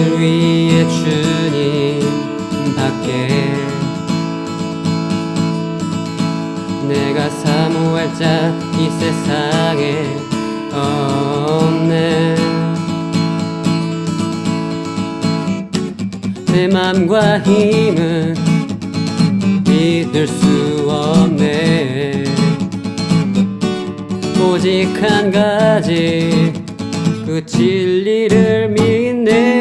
나를 위해 주님 밖에. 내가 사모할 자 이 세상에 없네. 내 맘과 힘은 믿을 수 없네. 오직 한 가지 그 진리를 믿네.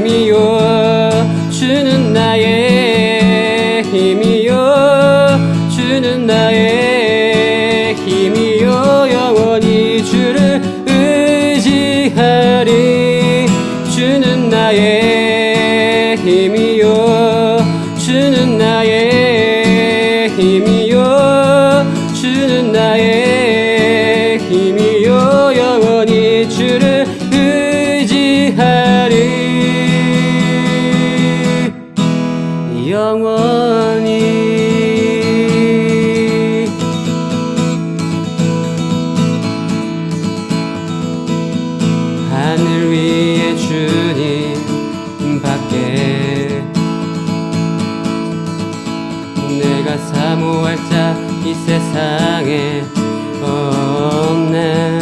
힘이요. 주는 나의 힘이요. 주는 나의 힘이요. 영원히 주를 의지하리. 주는 나의 힘이요. 주는 나의 밖에 내가 사모할 자 이 세상에 없네.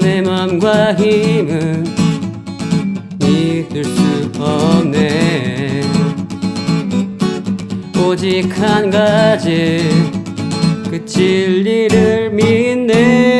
내 맘과 힘은 믿을 수 없네. 오직 한 가지 그 진리를 믿네